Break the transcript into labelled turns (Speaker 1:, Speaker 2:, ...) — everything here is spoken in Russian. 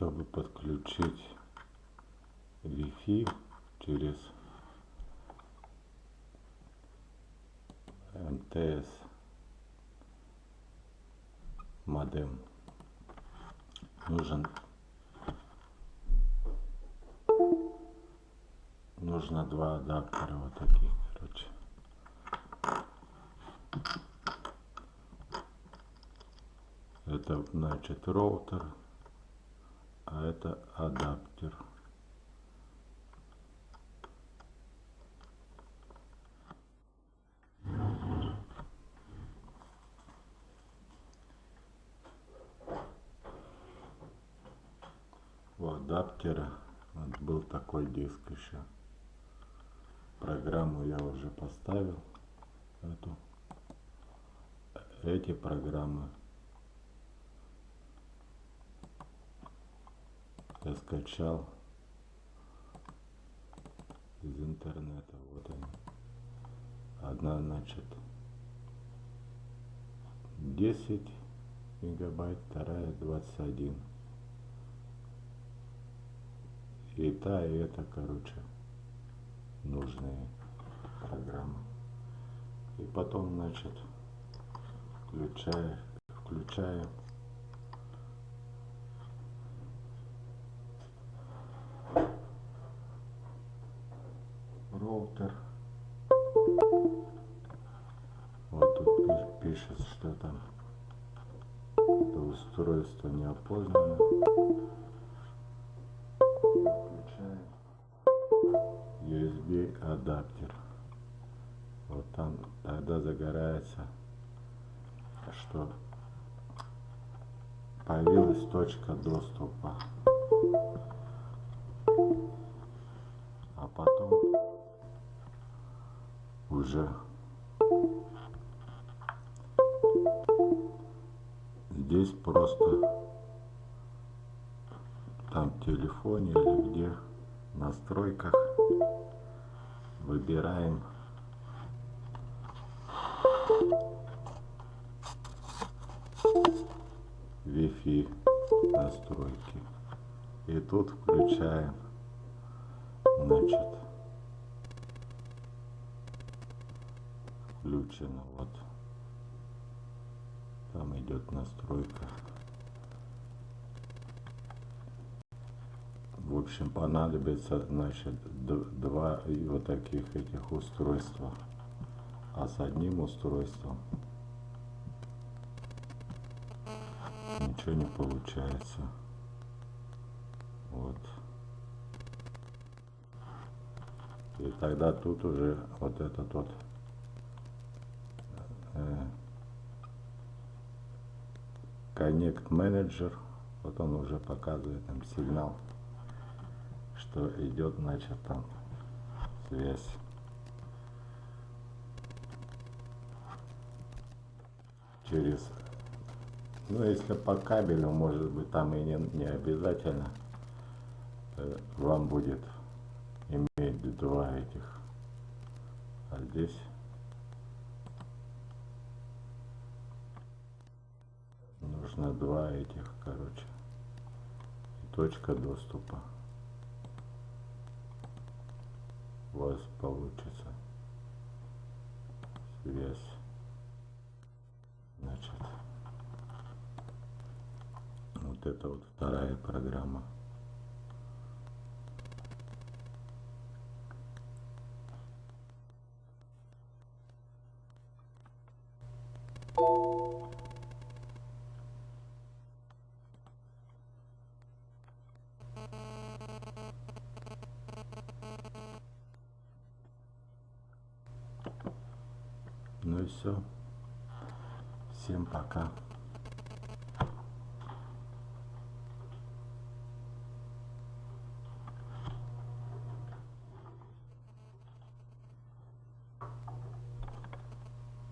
Speaker 1: чтобы подключить Wi-Fi через МТС модем. Нужен нужно два адаптера вот таких короче. Это значит роутер а это адаптер. У адаптера вот был такой диск еще. Программу я уже поставил эту эти программы я скачал из интернета. Вот они одна значит 10 мегабайт вторая 21 и та и это короче нужные программы. И потом значит включая включаем роутер вот тут пишет что там это устройство не опознано USB адаптер. Вот там тогда загорается что появилась точка доступа. А потом уже. Здесь просто там в телефоне или где в настройках выбираем. Wi-Fi настройки. И тут включаем. Значит включено вот. Там идет настройка. В общем понадобится значит два вот таких этих устройства. А с одним устройством ничего не получается. Вот. И тогда тут уже вот этот вот э, Connect Manager. Вот он уже показывает нам сигнал что идет значит там связь. Через ну если по кабелю может быть там и не, не обязательно э, вам будет иметь два этих. А здесь нужно два этих короче. И точка доступа. У вас получится. Связь. Значит. Вот это вот вторая программа Ну и все. Всем пока.